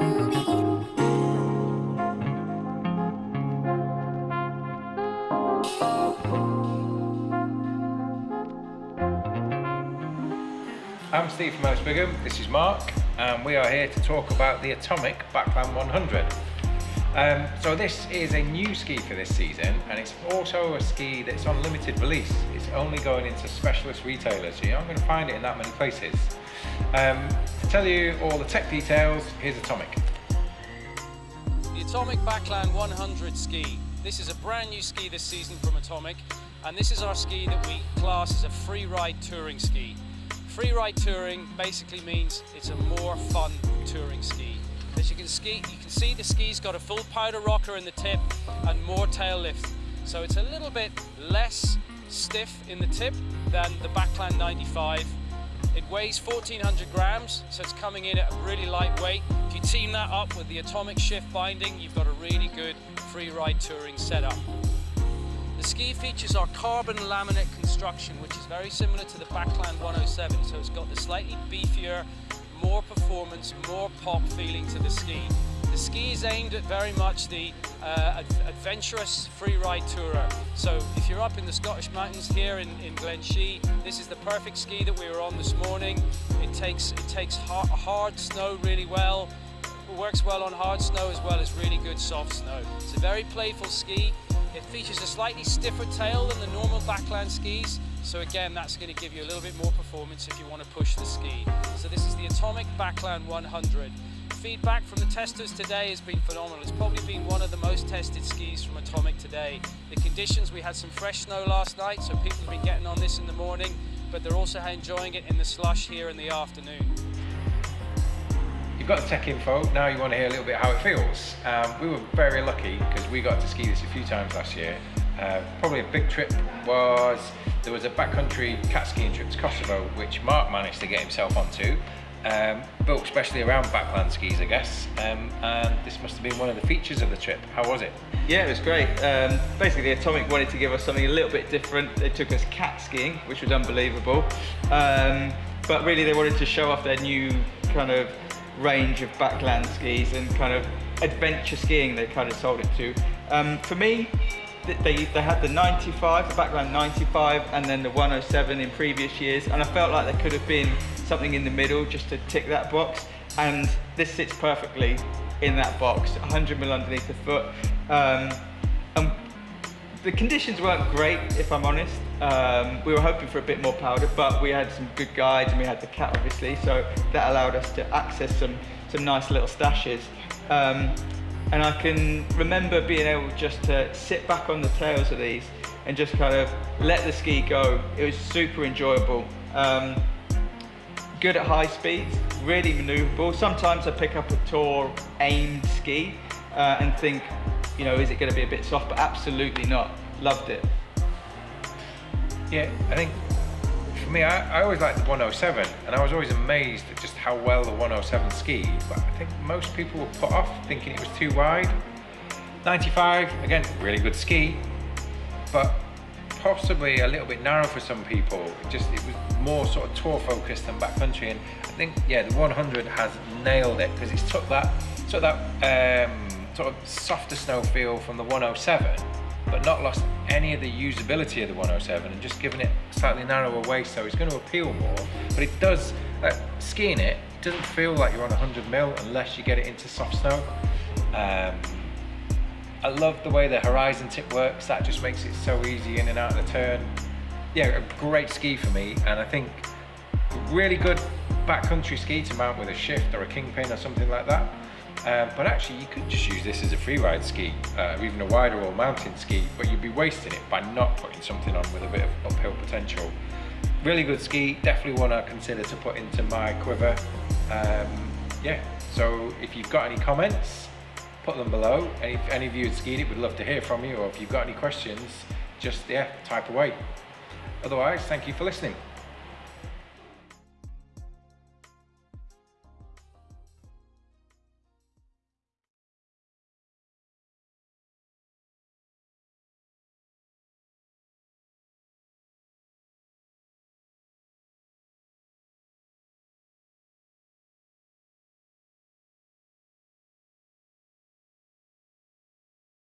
I'm Steve from Ellis Brigham, this is Mark and we are here to talk about the Atomic Backland 100. Um, so this is a new ski for this season and it's also a ski that's on limited release. It's only going into specialist retailers, so you're not going to find it in that many places. Um, to tell you all the tech details, here's Atomic. The Atomic Backland 100 ski. This is a brand new ski this season from Atomic, and this is our ski that we class as a free ride touring ski. Free ride touring basically means it's a more fun touring ski. As you can ski, you can see the ski's got a full powder rocker in the tip and more tail lift. So it's a little bit less stiff in the tip than the Backland 95. It weighs 1400 grams, so it's coming in at a really lightweight. If you team that up with the Atomic Shift binding, you've got a really good free ride touring setup. The ski features our carbon laminate construction, which is very similar to the Backland 107. So it's got the slightly beefier, more performance, more pop feeling to the ski. The ski is aimed at very much the uh, adventurous free ride tourer. So if you're up in the Scottish mountains here in, in Glen Shee, this is the perfect ski that we were on this morning. It takes, it takes hard, hard snow really well, works well on hard snow as well as really good soft snow. It's a very playful ski. It features a slightly stiffer tail than the normal backland skis, so again, that's going to give you a little bit more performance if you want to push the ski. So this is the Atomic Backland 100. Feedback from the testers today has been phenomenal. It's probably been one of the most tested skis from Atomic today. The conditions, we had some fresh snow last night, so people have been getting on this in the morning, but they're also enjoying it in the slush here in the afternoon You've got the tech info, now you want to hear a little bit how it feels. Um, we were very lucky because we got to ski this a few times last year. Uh, probably a big trip was, there was a backcountry cat skiing trip to Kosovo, which Mark managed to get himself onto. Um, built especially around backland skis, I guess. Um, and this must have been one of the features of the trip. How was it? Yeah, it was great. Um, basically, Atomic wanted to give us something a little bit different. They took us cat skiing, which was unbelievable. Um, but really, they wanted to show off their new kind of range of backland skis and kind of adventure skiing they kind of sold it to. Um, for me, they, they had the 95, the backland 95 and then the 107 in previous years and I felt like there could have been something in the middle just to tick that box and this sits perfectly in that box, 100 mil underneath the foot. Um, and the conditions weren't great, if I'm honest. Um, we were hoping for a bit more powder, but we had some good guides and we had the cat obviously, so that allowed us to access some, some nice little stashes. Um, and I can remember being able just to sit back on the tails of these and just kind of let the ski go. It was super enjoyable. Um, good at high speeds, really maneuverable. Sometimes I pick up a tour aimed ski uh, and think, you know, is it going to be a bit soft? But absolutely not. Loved it. Yeah, I think for me, I, I, always liked the 107, and I was always amazed at just how well the 107 skied. But I think most people were put off thinking it was too wide. 95, again, really good ski, but possibly a little bit narrow for some people. Just it was more sort of tour focused than backcountry, and I think yeah, the 100 has nailed it because it's took that that um, sort of softer snow feel from the 107 but not lost any of the usability of the 107 and just given it slightly narrower waist so it's going to appeal more. But it does uh, skiing it doesn't feel like you're on 100 mil unless you get it into soft snow. Um, I love the way the horizon tip works. That just makes it so easy in and out of the turn. Yeah a great ski for me and I think a really good backcountry ski to mount with a shift or a kingpin or something like that. Um, but actually you could just use this as a freeride ski uh, or even a wider or mountain ski but you'd be wasting it by not putting something on with a bit of uphill potential. Really good ski definitely want to consider to put into my quiver. Um, yeah so if you've got any comments put them below. And if any of you had skied it we'd love to hear from you or if you've got any questions just yeah type away. Otherwise thank you for listening